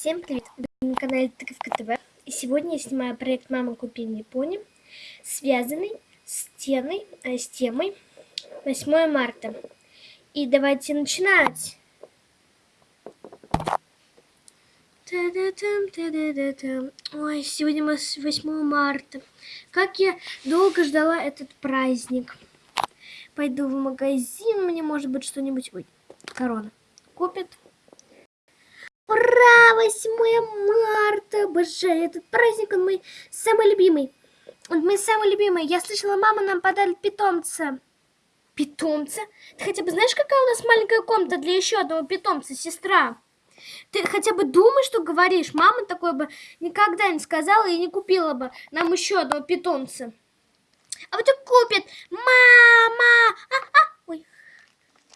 Всем привет! Вы на канале Тыковка ТВ. И сегодня я снимаю проект «Мама купи мне пони», связанный с, темой, э, с темой 8 марта. И давайте начинать! Ой, сегодня 8 марта. Как я долго ждала этот праздник. Пойду в магазин, мне может быть что-нибудь... Ой, корона. Купит. Ура! 8 марта! Обожаю этот праздник, он мой самый любимый. Он мой самый любимый. Я слышала, мама нам подарит питомца. Питомца? Ты хотя бы знаешь, какая у нас маленькая комната для еще одного питомца, сестра? Ты хотя бы думай, что говоришь. Мама такой бы никогда не сказала и не купила бы нам еще одного питомца. А вот и купит. Мама! А, а! Ой,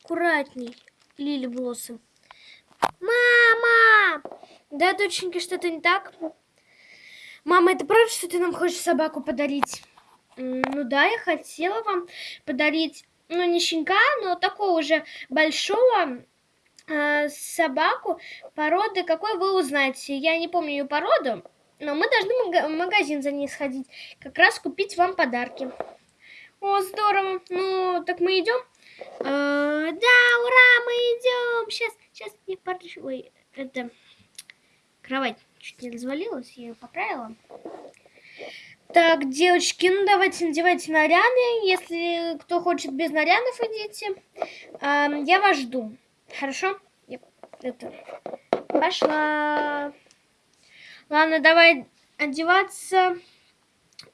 аккуратней, Лили Блоссом. Мама! Да, доченька, что-то не так? Мама, это правда, что ты нам хочешь собаку подарить? Ну да, я хотела вам подарить, ну не щенка, но такого уже большого э, собаку породы, какой вы узнаете. Я не помню ее породу, но мы должны в магазин за ней сходить, как раз купить вам подарки. О, здорово. Ну, так мы идем? Э, да, ура, мы идем. Сейчас, сейчас не порчу. Ой, это кровать чуть не развалилась, я ее поправила. Так, девочки, ну давайте надевайте наряды. Если кто хочет без нарядов, идите. А, я вас жду. Хорошо? Я, это, пошла. Ладно, давай одеваться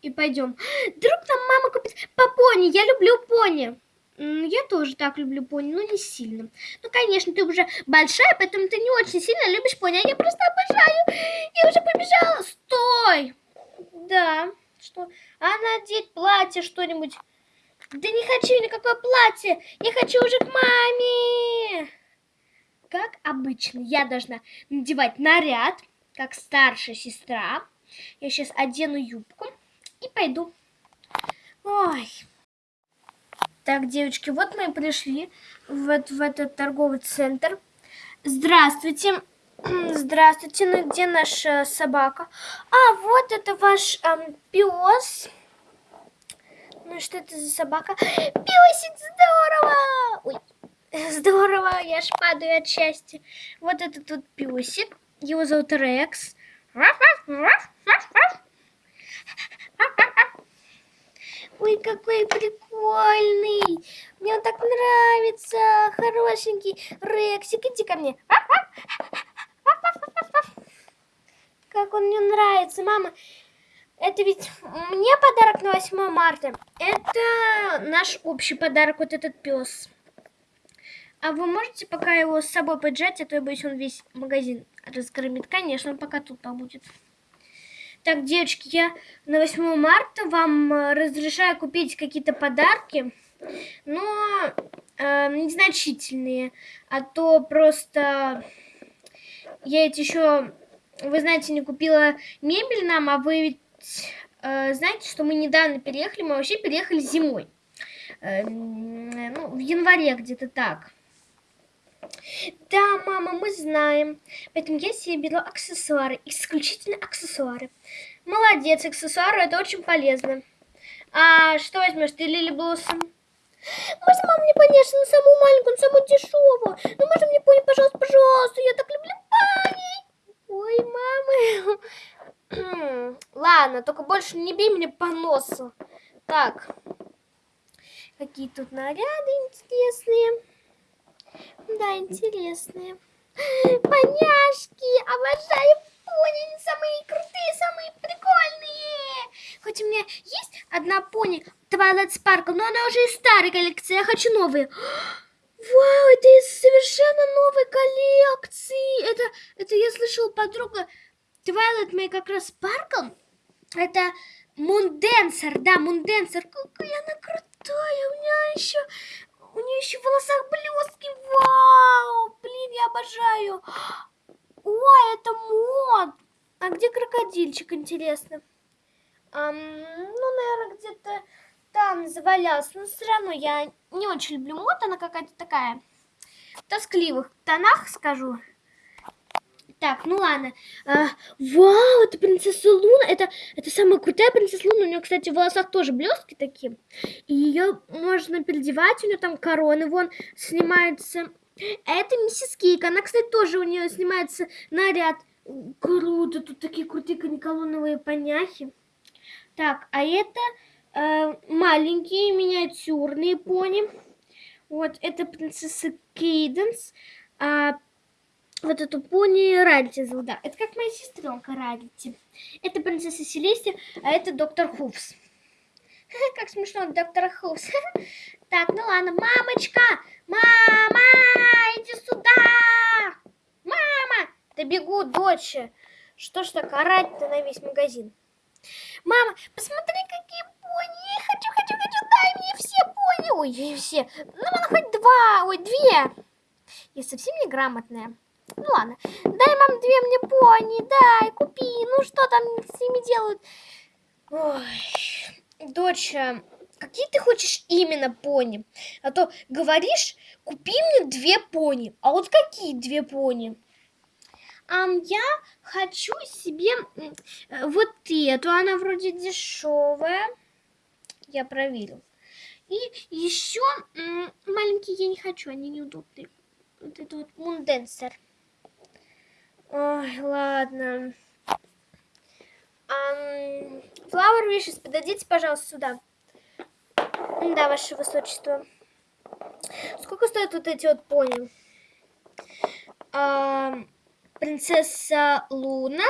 и пойдем. Вдруг нам мама купит по пони. Я люблю пони. Я тоже так люблю пони, но не сильно. Ну, конечно, ты уже большая, поэтому ты не очень сильно любишь пони, а я просто обожаю. Я уже побежала. Стой! Да, что? А надеть платье что-нибудь? Да не хочу никакое платье. Я хочу уже к маме. Как обычно, я должна надевать наряд, как старшая сестра. Я сейчас одену юбку и пойду. Ой, так, девочки, вот мы и пришли в, в этот торговый центр. Здравствуйте. Здравствуйте, ну где наша собака? А, вот это ваш эм, пес. Ну что это за собака? Песик, здорово! Ой, здорово, я ж падаю от счастья. Вот это тут песик. Его зовут Рекс. Ой, какой прикольный. Мне он так нравится. Хорошенький. Рексик, иди ко мне. Как он мне нравится, мама. Это ведь мне подарок на 8 марта. Это наш общий подарок, вот этот пес. А вы можете пока его с собой поджать, а то я боюсь, он весь магазин разгромит. Конечно, он пока тут побудет. Так, девочки, я на 8 марта вам э, разрешаю купить какие-то подарки, но э, незначительные, а то просто я ведь еще, вы знаете, не купила мебель нам, а вы ведь э, знаете, что мы недавно переехали, мы вообще переехали зимой, э, ну, в январе где-то так. Да, мама, мы знаем. Поэтому я себе беру аксессуары, исключительно аксессуары. Молодец, аксессуары, это очень полезно. А что возьмешь ты, Лили Блоссом? Можно, мама, мне, конечно, самую маленькую, самую дешевую. Ну, можно мне пони, пожалуйста, пожалуйста, я так люблю пони. Ой, мама. Ладно, только больше не бей меня по носу. Так, какие тут наряды интересные. Да, интересные. Поняшки, обожаю пони, они самые крутые, самые прикольные. Хоть у меня есть одна пони, Twilight Sparkle, но она уже из старой коллекции, я хочу новые. Вау, это из совершенно новой коллекции. Это, это я слышала подруга Twilight May как раз Sparkle. Это Мунденсер, да, Мунденсер. Какая она крутая. У меня еще у нее еще в волосах блестки. Вау! Блин, я обожаю. Ой, это мод. А где крокодильчик, интересно? Ам, ну, наверное, где-то там завалялся. Но все равно я не очень люблю мод. Она какая-то такая в тоскливых тонах, скажу. Так, ну ладно. А, вау, это принцесса Луна. Это, это самая крутая принцесса Луна. У нее, кстати, в волосах тоже блестки такие. И ее можно переодевать. У нее там короны вон снимаются. Это миссис Кейк. Она, кстати, тоже у нее снимается наряд. Круто. Тут такие крутые каниколоновые поняхи. Так, а это э, маленькие миниатюрные пони. Вот, это принцесса Кейденс. А, вот эту пони Рарити зовут, да. Это как моя сестренка Рарити. Это принцесса Селестия, а это доктор Хувс. Как смешно, доктор Хувс. Так, ну ладно, мамочка! Мама, иди сюда! Мама! Да бегу, дочь. Что ж так орать-то на весь магазин? Мама, посмотри, какие пони! Хочу, хочу, хочу, дай мне все пони! Ой, все. Ну, ладно, хоть два, ой, две. Я совсем неграмотная. Ну ладно, дай, мам, две мне пони, дай, купи. Ну что там с ними делают? Ой, доча, какие ты хочешь именно пони? А то говоришь, купи мне две пони. А вот какие две пони? Um, я хочу себе вот эту, она вроде дешевая. Я проверил. И еще маленькие я не хочу, они неудобные. Вот это вот мунденсер. Ой, ладно. Um, Flower подойдите, пожалуйста, сюда. Да, ваше высочество. Сколько стоят вот эти вот пони? Um, принцесса Луна.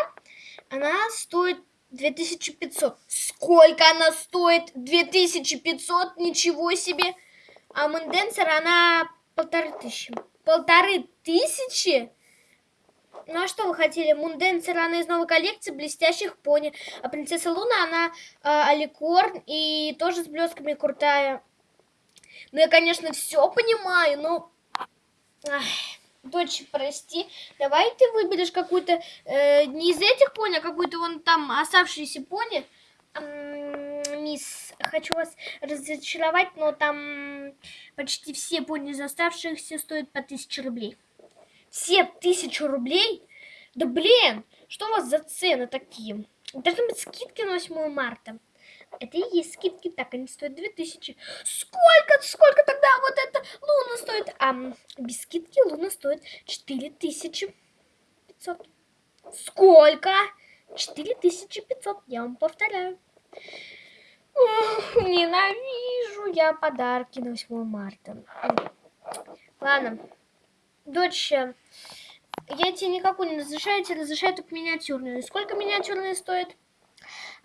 Она стоит 2500. Сколько она стоит? 2500? Ничего себе. А Менденсер, она полторы тысячи. Полторы тысячи? Ну а что вы хотели? Мунденсер, она из новой коллекции блестящих пони. А принцесса Луна, она э, аликорн и тоже с блесками крутая. Ну я, конечно, все понимаю, но... Ах, дочь, прости, давай ты выберешь какую-то, э, не из этих пони, а какую-то вон там оставшиеся пони. Мисс, хочу вас разочаровать, но там почти все пони из оставшихся стоят по 1000 рублей все тысячу рублей? Да блин, что у вас за цены такие? Должны быть скидки на 8 марта. Это и есть скидки, так они стоят 2000. Сколько, сколько тогда вот эта луна стоит? А без скидки луна стоит 4500. Сколько? 4500, я вам повторяю. Ох, ненавижу я подарки на 8 марта. Ладно, дочь, я тебе никакую не разрешаю, тебе разрешаю только миниатюрную. Сколько миниатюрные стоит?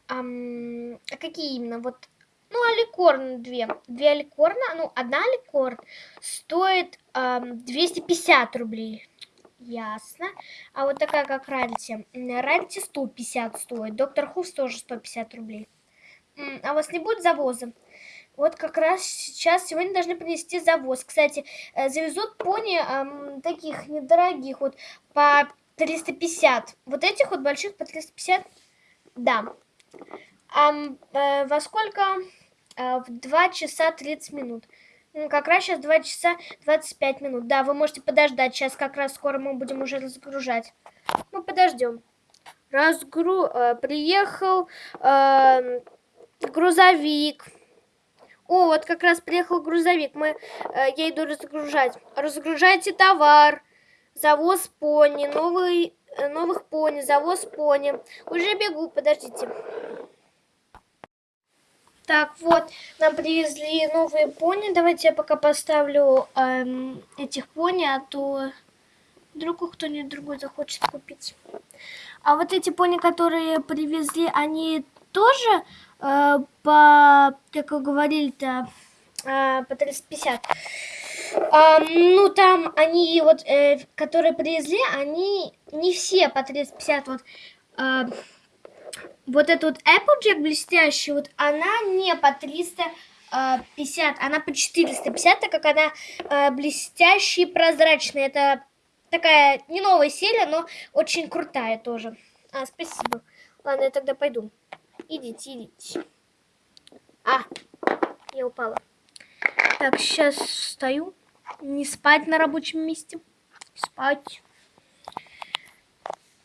Ам, а какие именно? Вот, ну, аликорн две. Две аликорна, ну, одна аликорн стоит ам, 250 рублей. Ясно. А вот такая, как Рарити. Рарити 150 стоит. Доктор Хувс тоже 150 рублей. А у вас не будет завоза? Вот как раз сейчас сегодня должны принести завоз. Кстати, э, завезут пони эм, таких недорогих, вот по 350. Вот этих вот больших по 350, да. А э, во сколько? Э, в 2 часа 30 минут. Ну, как раз сейчас 2 часа 25 минут. Да, вы можете подождать. Сейчас как раз скоро мы будем уже разгружать. Ну, подождем. Разгру... Э, приехал э, грузовик. О, вот как раз приехал грузовик. Мы, э, я иду разгружать. Разгружайте товар. Завоз пони. Новый, э, новых пони. Завоз пони. Уже бегу, подождите. Так, вот, нам привезли новые пони. Давайте я пока поставлю эм, этих пони, а то вдруг кто-нибудь другой захочет купить. А вот эти пони, которые привезли, они тоже э, по, как вы говорили-то, э, по 350. А, ну, там они, вот, э, которые привезли, они не все по 350. Вот, э, вот эта вот Applejack блестящая, вот она не по 350, она по 450, так как она э, блестящая и прозрачная. Это такая не новая серия, но очень крутая тоже. А, спасибо. Ладно, я тогда пойду. Идите, идите. А, я упала. Так, сейчас встаю. Не спать на рабочем месте. Спать.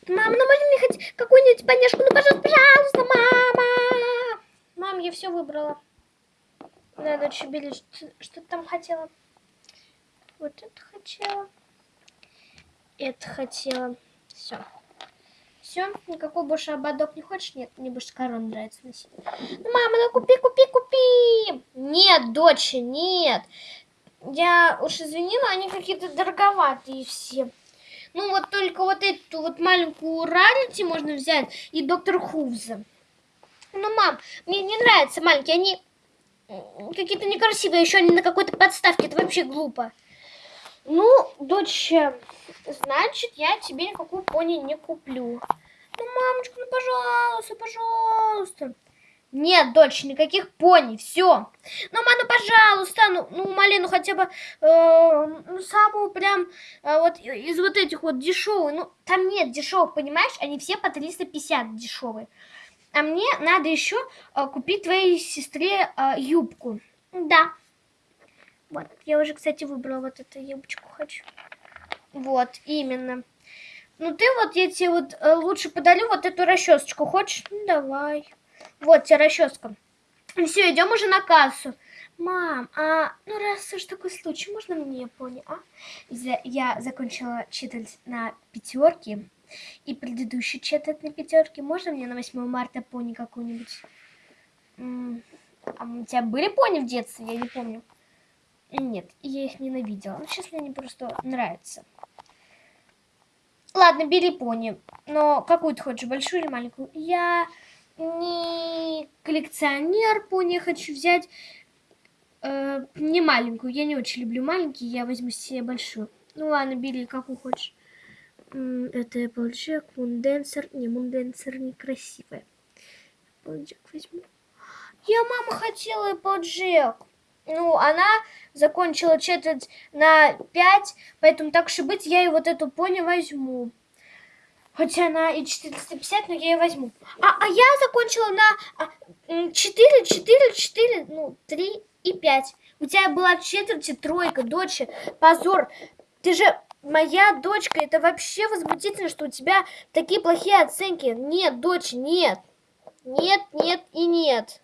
Мам, ну можно мне хоть какую-нибудь понежку? Ну, пожалуйста, пожалуйста, мама. Мам, я все выбрала. Да, дочь, бери, что, что ты там хотела? Вот это хотела. Это хотела. Все. Все, никакой больше ободок не хочешь? Нет, мне больше корону нравится носить. Ну, мама, ну купи, купи, купи. Нет, дочь, нет. Я уж извини, но они какие-то дороговатые все. Ну, вот только вот эту вот маленькую Рарити можно взять и доктор Хувза. Ну, мам, мне не нравятся маленькие, они какие-то некрасивые, еще они на какой-то подставке, это вообще глупо. Ну, дочь, значит, я тебе никакую пони не куплю. Ну, мамочка, ну, пожалуйста, пожалуйста. Нет, дочь, никаких пони, все. Ну, мама, ну, пожалуйста, ну, ну, малину хотя бы, э, ну, самую прям, э, вот из вот этих вот дешевых, ну, там нет дешевых, понимаешь, они все по 350 дешевые. А мне надо еще э, купить твоей сестре э, юбку. Да. Вот, я уже, кстати, выбрала вот эту юбочку хочу. Вот, именно. Ну, ты вот, я тебе вот э, лучше подарю вот эту расчесочку. Хочешь? Ну, давай. Вот тебе расческа. Все, идем уже на кассу. Мам, а ну раз уж такой случай, можно мне пони, а? Я закончила читать на пятерке. И предыдущий читать на пятерке. Можно мне на 8 марта пони какую-нибудь? А у тебя были пони в детстве? Я не помню. Нет, я их ненавидела. Но сейчас мне они просто нравятся. Ладно, бери пони. Но какую ты хочешь, большую или маленькую? Я не коллекционер пони, хочу взять э, не маленькую. Я не очень люблю маленькие, я возьму себе большую. Ну ладно, бери, какую хочешь. Это Applejack, Moondancer. Не, Moondancer некрасивая. Applejack возьму. Я, мама, хотела Applejack. Ну, она закончила четверть на 5, поэтому так уж и быть, я и вот эту пони возьму. Хотя она и 450, но я ее возьму. А, а я закончила на 4, 4, 4, ну, 3 и 5. У тебя была в четверти тройка, дочь, позор. Ты же моя дочка, это вообще возмутительно, что у тебя такие плохие оценки. Нет, дочь, нет. Нет, нет и нет.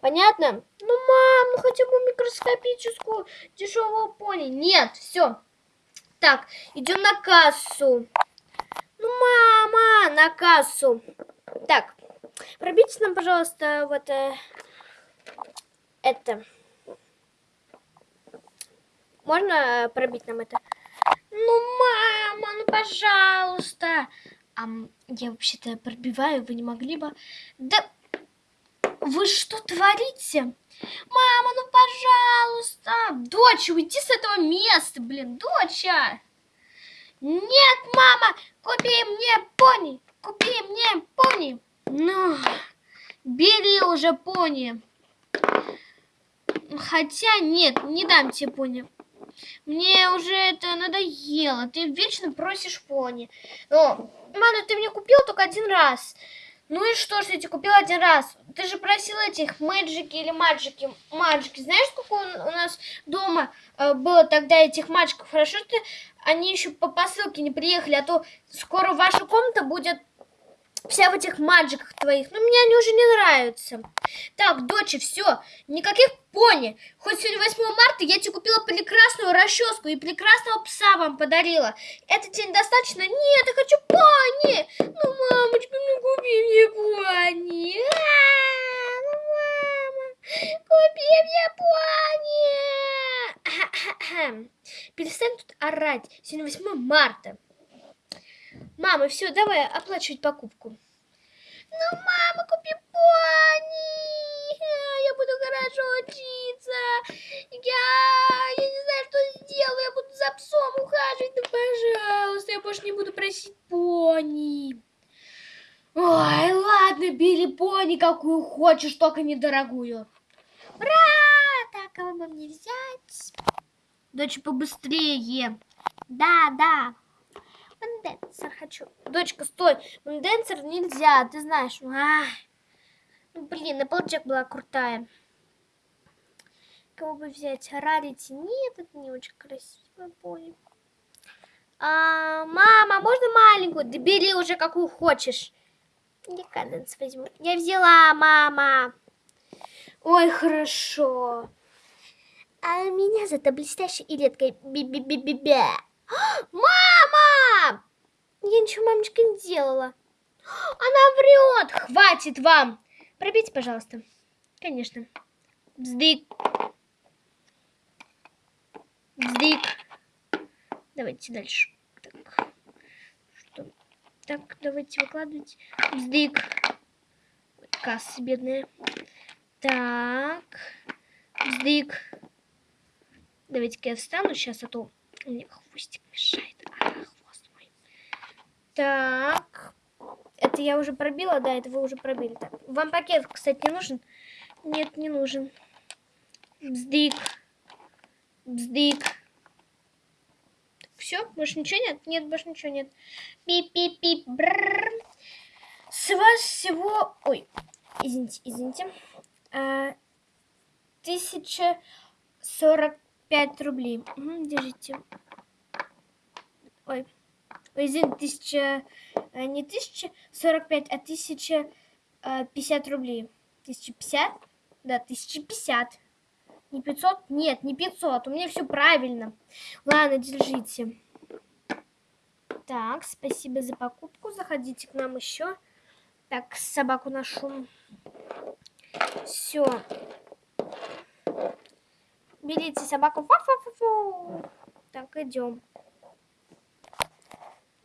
Понятно? Ну, мам, ну хотя бы микроскопическую дешевую пони. Нет, все. Так, идем на кассу. Ну, мама, на кассу. Так, пробейте нам, пожалуйста, вот э, это. Можно пробить нам это? Ну, мама, ну, пожалуйста. А, я вообще-то пробиваю, вы не могли бы... Да, вы что творите? Мама, ну, пожалуйста. Дочь, уйди с этого места, блин, доча. Нет, мама, купи мне пони, купи мне пони. Ну, бери уже пони. Хотя нет, не дам тебе пони. Мне уже это надоело. Ты вечно просишь пони. Но, мама, ты мне купил только один раз. Ну и что, что я тебе купила один раз? Ты же просила этих мэджики или маджики. Маджики. Знаешь, сколько у нас дома э, было тогда этих маджиков? Хорошо, что они еще по посылке не приехали, а то скоро ваша комната будет вся в этих маджиках твоих. Но мне они уже не нравятся. Так, дочь, все, никаких пони. Хоть сегодня 8 марта я тебе купила прекрасную расческу и прекрасного пса вам подарила. Это тебе недостаточно? Нет, я хочу пони. Ну, мамочка, ну купи мне пони. А, ну, мама, купи мне пони. Перестань тут орать. Сегодня 8 марта. Мама, все, давай оплачивать покупку. Ну, мама, купи пони. Я буду хорошо учиться. Я, я не знаю, что сделаю. Я буду за псом ухаживать. Ну, пожалуйста, я больше не буду просить пони. Ой, ладно, бери пони, какую хочешь, только недорогую. Ура! Так, кого бы мне взять? Дочь, побыстрее. Да, да. Манденсер хочу. Дочка, стой. Манденсер нельзя, ты знаешь. Ну, блин, Applejack была крутая. Кого бы взять? Рарити? Нет, это не очень красиво, понял. А, мама, можно маленькую? Да бери уже какую хочешь. Я каденс возьму. Я взяла, мама. Ой, хорошо. А меня зато блестящей и редкой би-би-би-би-бе. Мама! Ничего мамочка не делала. Она врет! Хватит вам! Пробейте, пожалуйста. Конечно. Бздык. Бздык. Давайте дальше. Так. Что? Так, давайте выкладывать. Бздык. Касса бедная. Так. Бздык. Давайте-ка я встану сейчас, а то меня хвостик мешает. А, мой. Так. Это я уже пробила, да, это вы уже пробили. Так. Вам пакет, кстати, не нужен? Нет, не нужен. Бздык. Бздык. Все, больше ничего нет? Нет, больше ничего нет. Пип-пип-пип. С вас всего... Ой, извините, извините. А, тысяча сорок пять рублей. Угу, держите. Ой, Извините, тысяча... Э, не тысяча сорок пять, а тысяча э, пятьдесят рублей. Тысяча пятьдесят? Да, тысяча пятьдесят. Не 500? Нет, не 500. У меня все правильно. Ладно, держите. Так, спасибо за покупку. Заходите к нам еще. Так, собаку нашу. Все. Берите собаку. Фу -фу -фу -фу. Так, идем.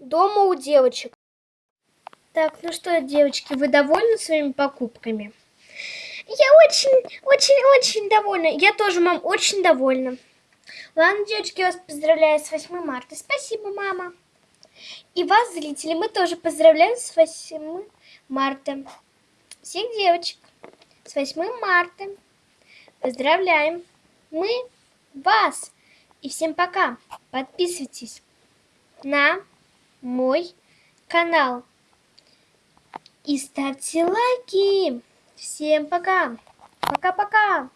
Дома у девочек. Так, ну что, девочки, вы довольны своими покупками? Я очень, очень, очень довольна. Я тоже, мам, очень довольна. Ладно, девочки, я вас поздравляю с 8 марта. Спасибо, мама. И вас, зрители, мы тоже поздравляем с 8 марта. Всех девочек с 8 марта. Поздравляем. Мы вас. И всем пока. Подписывайтесь на мой канал. И ставьте лайки. Всем пока. Пока-пока.